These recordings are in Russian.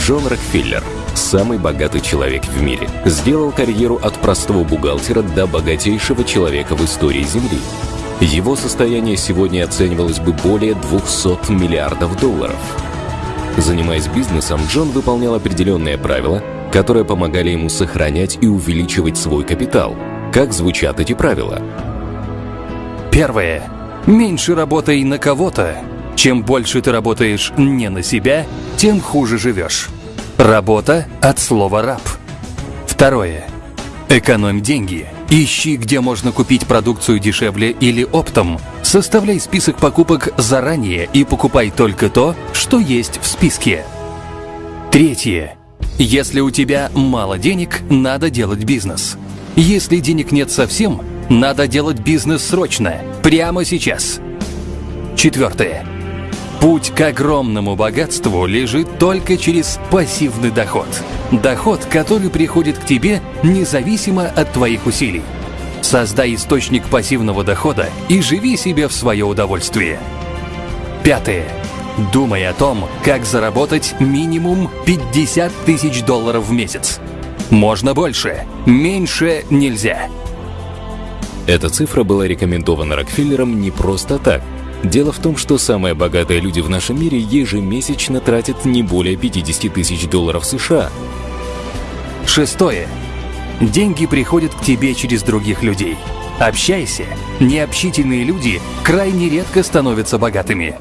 Джон Рокфеллер, самый богатый человек в мире, сделал карьеру от простого бухгалтера до богатейшего человека в истории Земли. Его состояние сегодня оценивалось бы более 200 миллиардов долларов. Занимаясь бизнесом, Джон выполнял определенные правила, которые помогали ему сохранять и увеличивать свой капитал. Как звучат эти правила? Первое. Меньше работай на кого-то. Чем больше ты работаешь не на себя, тем хуже живешь. Работа от слова «раб». Второе. Экономь деньги. Ищи, где можно купить продукцию дешевле или оптом. Составляй список покупок заранее и покупай только то, что есть в списке. Третье. Если у тебя мало денег, надо делать бизнес. Если денег нет совсем, надо делать бизнес срочно, прямо сейчас. Четвертое. Путь к огромному богатству лежит только через пассивный доход. Доход, который приходит к тебе независимо от твоих усилий. Создай источник пассивного дохода и живи себе в свое удовольствие. Пятое. Думай о том, как заработать минимум 50 тысяч долларов в месяц. Можно больше, меньше нельзя. Эта цифра была рекомендована Рокфеллером не просто так – Дело в том, что самые богатые люди в нашем мире ежемесячно тратят не более 50 тысяч долларов США. Шестое. Деньги приходят к тебе через других людей. Общайся. Необщительные люди крайне редко становятся богатыми.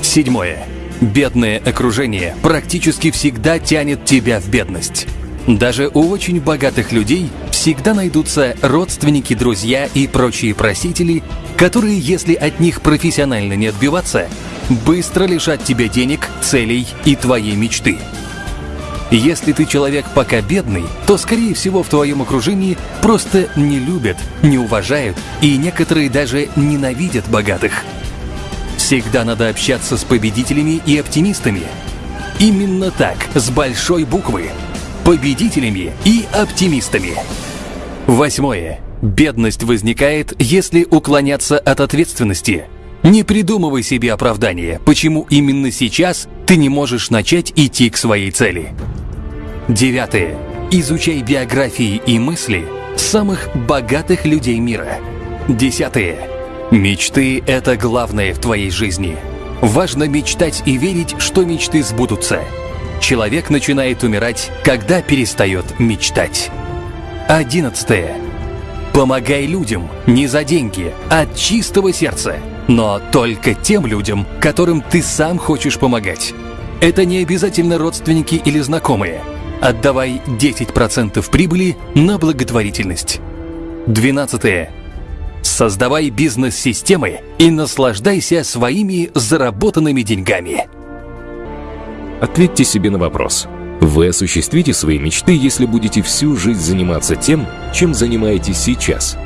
Седьмое. Бедное окружение практически всегда тянет тебя в бедность. Даже у очень богатых людей всегда найдутся родственники, друзья и прочие просители, которые, если от них профессионально не отбиваться, быстро лишат тебя денег, целей и твоей мечты. Если ты человек пока бедный, то, скорее всего, в твоем окружении просто не любят, не уважают и некоторые даже ненавидят богатых. Всегда надо общаться с победителями и оптимистами. Именно так, с большой буквы. Победителями и оптимистами. Восьмое. Бедность возникает, если уклоняться от ответственности. Не придумывай себе оправдание, почему именно сейчас ты не можешь начать идти к своей цели. Девятое. Изучай биографии и мысли самых богатых людей мира. Десятое. Мечты – это главное в твоей жизни. Важно мечтать и верить, что мечты сбудутся. Человек начинает умирать, когда перестает мечтать. Одиннадцатое. Помогай людям не за деньги, а от чистого сердца. Но только тем людям, которым ты сам хочешь помогать. Это не обязательно родственники или знакомые. Отдавай 10% прибыли на благотворительность. 12. Создавай бизнес-системы и наслаждайся своими заработанными деньгами. Ответьте себе на вопрос – вы осуществите свои мечты, если будете всю жизнь заниматься тем, чем занимаетесь сейчас.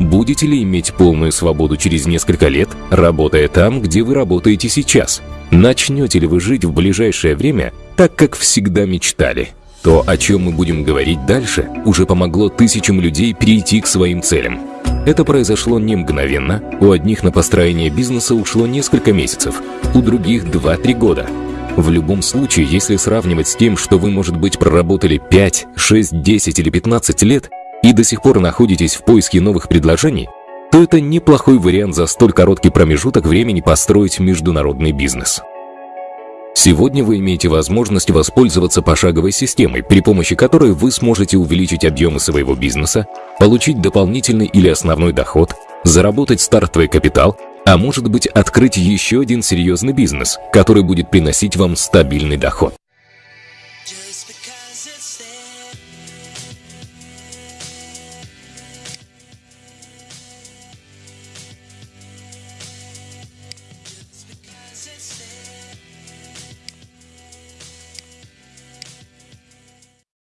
Будете ли иметь полную свободу через несколько лет, работая там, где вы работаете сейчас? Начнете ли вы жить в ближайшее время так, как всегда мечтали? То, о чем мы будем говорить дальше, уже помогло тысячам людей перейти к своим целям. Это произошло не мгновенно, у одних на построение бизнеса ушло несколько месяцев, у других 2-3 года – в любом случае, если сравнивать с тем, что вы, может быть, проработали 5, 6, 10 или 15 лет и до сих пор находитесь в поиске новых предложений, то это неплохой вариант за столь короткий промежуток времени построить международный бизнес. Сегодня вы имеете возможность воспользоваться пошаговой системой, при помощи которой вы сможете увеличить объемы своего бизнеса, получить дополнительный или основной доход, заработать стартовый капитал а может быть открыть еще один серьезный бизнес, который будет приносить вам стабильный доход.